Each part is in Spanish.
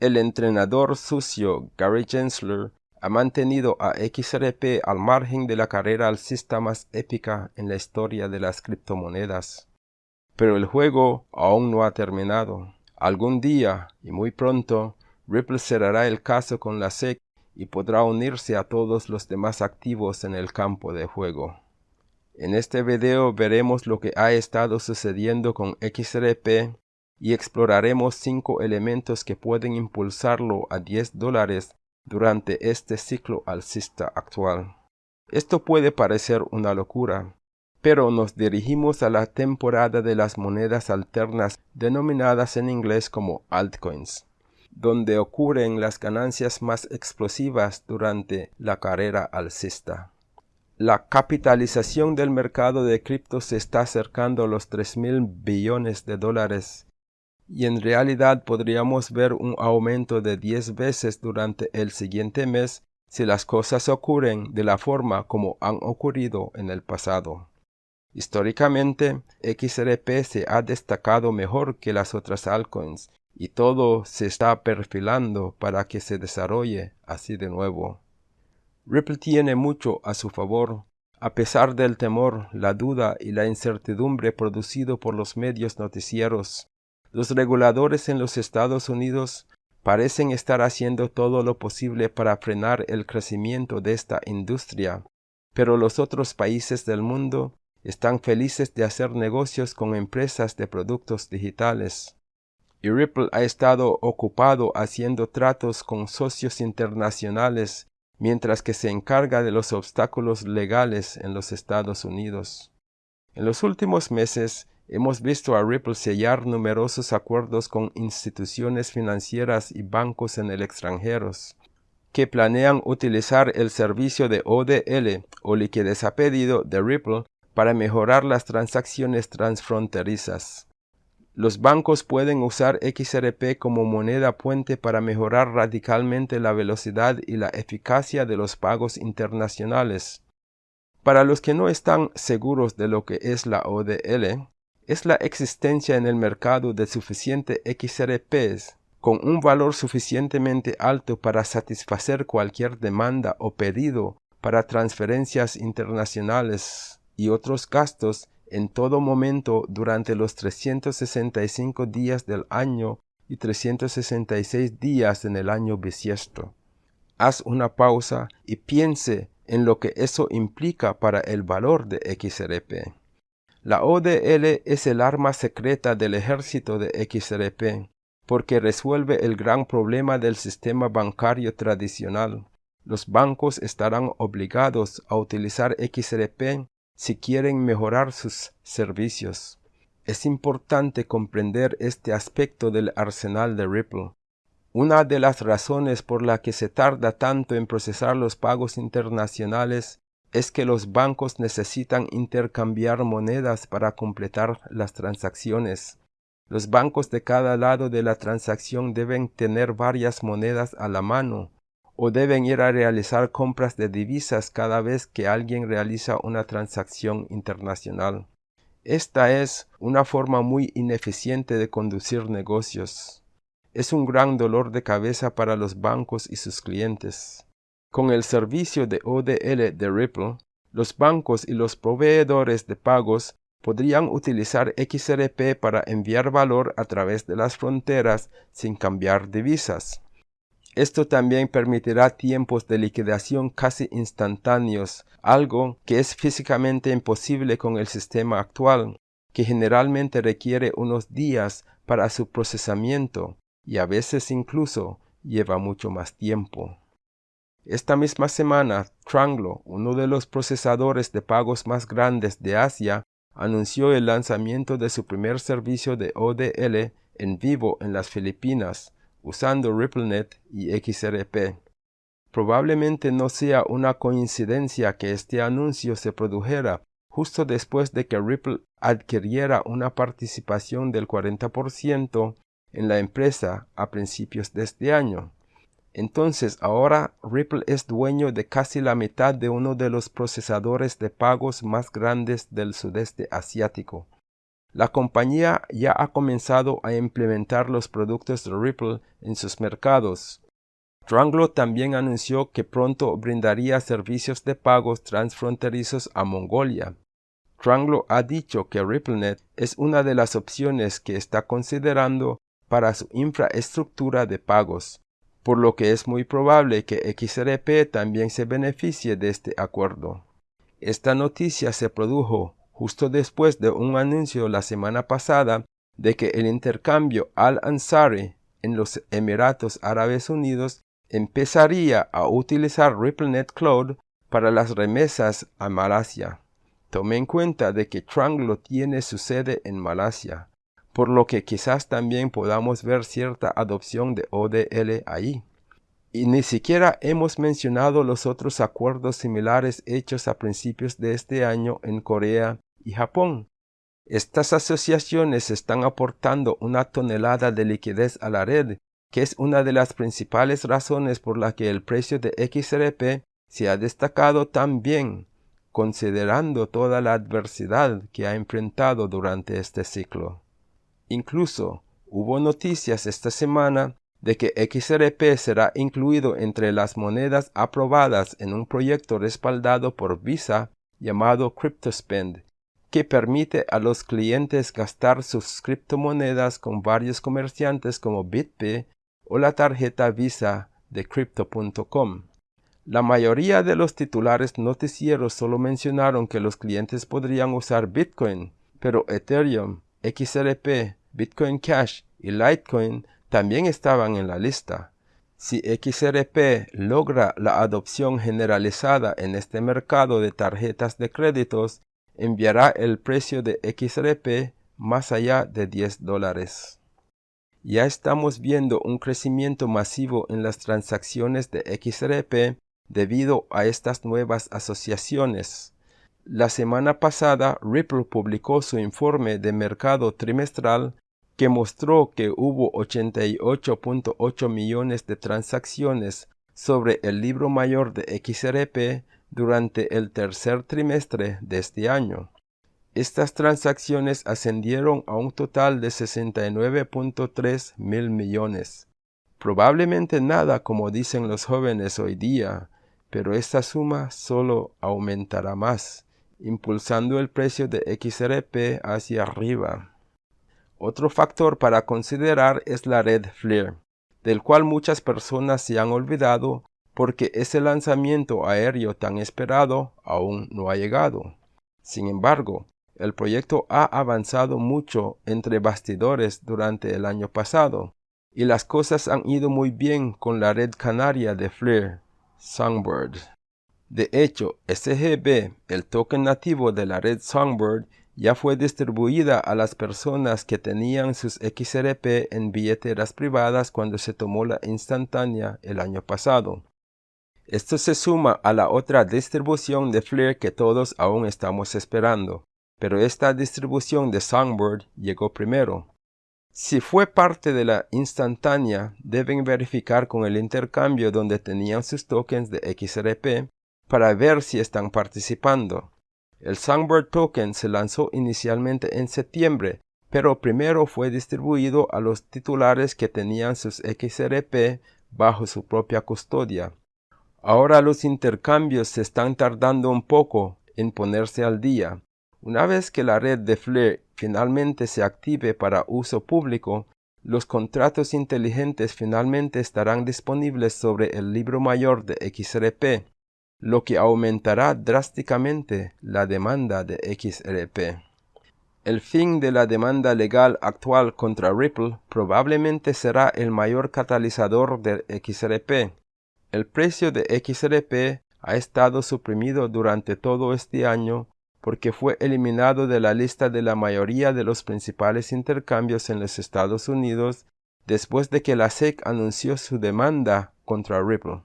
El entrenador sucio Gary Gensler ha mantenido a XRP al margen de la carrera alcista más épica en la historia de las criptomonedas. Pero el juego aún no ha terminado. Algún día, y muy pronto, Ripple cerrará el caso con la SEC y podrá unirse a todos los demás activos en el campo de juego. En este video veremos lo que ha estado sucediendo con XRP y exploraremos cinco elementos que pueden impulsarlo a 10 dólares durante este ciclo alcista actual. Esto puede parecer una locura, pero nos dirigimos a la temporada de las monedas alternas denominadas en inglés como altcoins, donde ocurren las ganancias más explosivas durante la carrera alcista. La capitalización del mercado de criptos se está acercando a los 3 mil billones de dólares y en realidad podríamos ver un aumento de 10 veces durante el siguiente mes si las cosas ocurren de la forma como han ocurrido en el pasado. Históricamente, XRP se ha destacado mejor que las otras altcoins y todo se está perfilando para que se desarrolle así de nuevo. Ripple tiene mucho a su favor, a pesar del temor, la duda y la incertidumbre producido por los medios noticieros los reguladores en los Estados Unidos parecen estar haciendo todo lo posible para frenar el crecimiento de esta industria, pero los otros países del mundo están felices de hacer negocios con empresas de productos digitales. Y Ripple ha estado ocupado haciendo tratos con socios internacionales mientras que se encarga de los obstáculos legales en los Estados Unidos. En los últimos meses, Hemos visto a Ripple sellar numerosos acuerdos con instituciones financieras y bancos en el extranjero que planean utilizar el servicio de ODL o liquidez a pedido de Ripple para mejorar las transacciones transfronterizas. Los bancos pueden usar XRP como moneda puente para mejorar radicalmente la velocidad y la eficacia de los pagos internacionales. Para los que no están seguros de lo que es la ODL, es la existencia en el mercado de suficiente XRPs con un valor suficientemente alto para satisfacer cualquier demanda o pedido para transferencias internacionales y otros gastos en todo momento durante los 365 días del año y 366 días en el año bisiesto. Haz una pausa y piense en lo que eso implica para el valor de XRP. La ODL es el arma secreta del ejército de XRP, porque resuelve el gran problema del sistema bancario tradicional. Los bancos estarán obligados a utilizar XRP si quieren mejorar sus servicios. Es importante comprender este aspecto del arsenal de Ripple. Una de las razones por la que se tarda tanto en procesar los pagos internacionales es que los bancos necesitan intercambiar monedas para completar las transacciones. Los bancos de cada lado de la transacción deben tener varias monedas a la mano o deben ir a realizar compras de divisas cada vez que alguien realiza una transacción internacional. Esta es una forma muy ineficiente de conducir negocios. Es un gran dolor de cabeza para los bancos y sus clientes. Con el servicio de ODL de Ripple, los bancos y los proveedores de pagos podrían utilizar XRP para enviar valor a través de las fronteras sin cambiar divisas. Esto también permitirá tiempos de liquidación casi instantáneos, algo que es físicamente imposible con el sistema actual, que generalmente requiere unos días para su procesamiento y a veces incluso lleva mucho más tiempo. Esta misma semana, Tranglo, uno de los procesadores de pagos más grandes de Asia, anunció el lanzamiento de su primer servicio de ODL en vivo en las Filipinas, usando RippleNet y XRP. Probablemente no sea una coincidencia que este anuncio se produjera justo después de que Ripple adquiriera una participación del 40% en la empresa a principios de este año. Entonces ahora Ripple es dueño de casi la mitad de uno de los procesadores de pagos más grandes del sudeste asiático. la compañía ya ha comenzado a implementar los productos de Ripple en sus mercados. Tranglo también anunció que pronto brindaría servicios de pagos transfronterizos a Mongolia. Tranglo ha dicho que RippleNet es una de las opciones que está considerando para su infraestructura de pagos, por lo que es muy probable que XRP también se beneficie de este acuerdo. Esta noticia se produjo justo después de un anuncio la semana pasada de que el intercambio Al-Ansari en los Emiratos Árabes Unidos empezaría a utilizar RippleNet Cloud para las remesas a Malasia. Tome en cuenta de que Tranglo tiene su sede en Malasia, por lo que quizás también podamos ver cierta adopción de ODL ahí. Y ni siquiera hemos mencionado los otros acuerdos similares hechos a principios de este año en Corea y Japón. Estas asociaciones están aportando una tonelada de liquidez a la red, que es una de las principales razones por la que el precio de XRP se ha destacado tan bien, considerando toda la adversidad que ha enfrentado durante este ciclo. Incluso hubo noticias esta semana de que XRP será incluido entre las monedas aprobadas en un proyecto respaldado por Visa llamado CryptoSpend, que permite a los clientes gastar sus criptomonedas con varios comerciantes como BitPay o la tarjeta Visa de Crypto.com. La mayoría de los titulares noticieros solo mencionaron que los clientes podrían usar Bitcoin, pero Ethereum, XRP, Bitcoin Cash y Litecoin también estaban en la lista. Si XRP logra la adopción generalizada en este mercado de tarjetas de créditos, enviará el precio de XRP más allá de 10 dólares. Ya estamos viendo un crecimiento masivo en las transacciones de XRP debido a estas nuevas asociaciones. La semana pasada Ripple publicó su informe de mercado trimestral que mostró que hubo 88.8 millones de transacciones sobre el libro mayor de XRP durante el tercer trimestre de este año. Estas transacciones ascendieron a un total de 69.3 mil millones. Probablemente nada como dicen los jóvenes hoy día, pero esta suma solo aumentará más, impulsando el precio de XRP hacia arriba. Otro factor para considerar es la red FLIR, del cual muchas personas se han olvidado porque ese lanzamiento aéreo tan esperado aún no ha llegado. Sin embargo, el proyecto ha avanzado mucho entre bastidores durante el año pasado, y las cosas han ido muy bien con la red canaria de FLIR, Songbird. De hecho, SGB, el token nativo de la red Songbird, ya fue distribuida a las personas que tenían sus XRP en billeteras privadas cuando se tomó la instantánea el año pasado. Esto se suma a la otra distribución de FLIR que todos aún estamos esperando, pero esta distribución de Songbird llegó primero. Si fue parte de la instantánea, deben verificar con el intercambio donde tenían sus tokens de XRP para ver si están participando. El Songbird token se lanzó inicialmente en septiembre, pero primero fue distribuido a los titulares que tenían sus XRP bajo su propia custodia. Ahora los intercambios se están tardando un poco en ponerse al día. Una vez que la red de FLIR finalmente se active para uso público, los contratos inteligentes finalmente estarán disponibles sobre el libro mayor de XRP, lo que aumentará drásticamente la demanda de XRP. El fin de la demanda legal actual contra Ripple probablemente será el mayor catalizador de XRP, el precio de XRP ha estado suprimido durante todo este año porque fue eliminado de la lista de la mayoría de los principales intercambios en los Estados Unidos después de que la SEC anunció su demanda contra Ripple.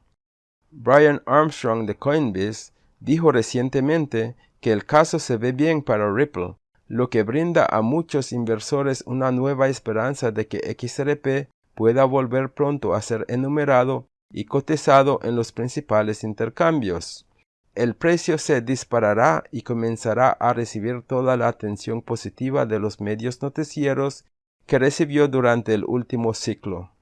Brian Armstrong de Coinbase dijo recientemente que el caso se ve bien para Ripple, lo que brinda a muchos inversores una nueva esperanza de que XRP pueda volver pronto a ser enumerado y cotizado en los principales intercambios. el precio se disparará y comenzará a recibir toda la atención positiva de los medios noticieros que recibió durante el último ciclo.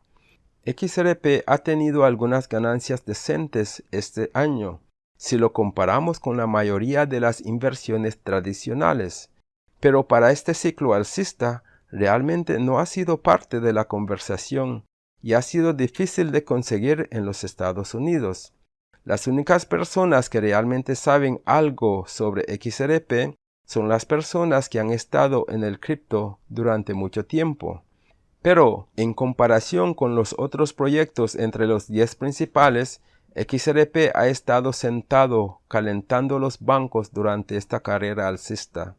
XRP ha tenido algunas ganancias decentes este año, si lo comparamos con la mayoría de las inversiones tradicionales, pero para este ciclo alcista realmente no ha sido parte de la conversación y ha sido difícil de conseguir en los Estados Unidos. Las únicas personas que realmente saben algo sobre XRP son las personas que han estado en el cripto durante mucho tiempo. Pero, en comparación con los otros proyectos entre los 10 principales, XRP ha estado sentado calentando los bancos durante esta carrera alcista.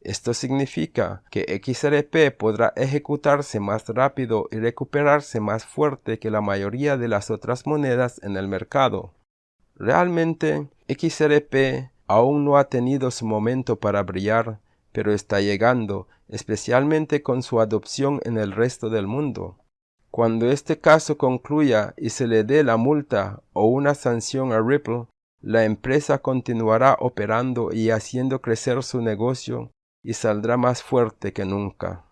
Esto significa que XRP podrá ejecutarse más rápido y recuperarse más fuerte que la mayoría de las otras monedas en el mercado. Realmente, XRP aún no ha tenido su momento para brillar, pero está llegando, especialmente con su adopción en el resto del mundo. Cuando este caso concluya y se le dé la multa o una sanción a Ripple, la empresa continuará operando y haciendo crecer su negocio y saldrá más fuerte que nunca.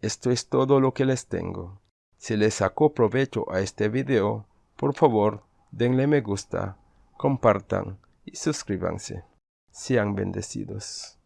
Esto es todo lo que les tengo. Si les sacó provecho a este video, por favor denle me gusta, compartan y suscríbanse. Sean bendecidos.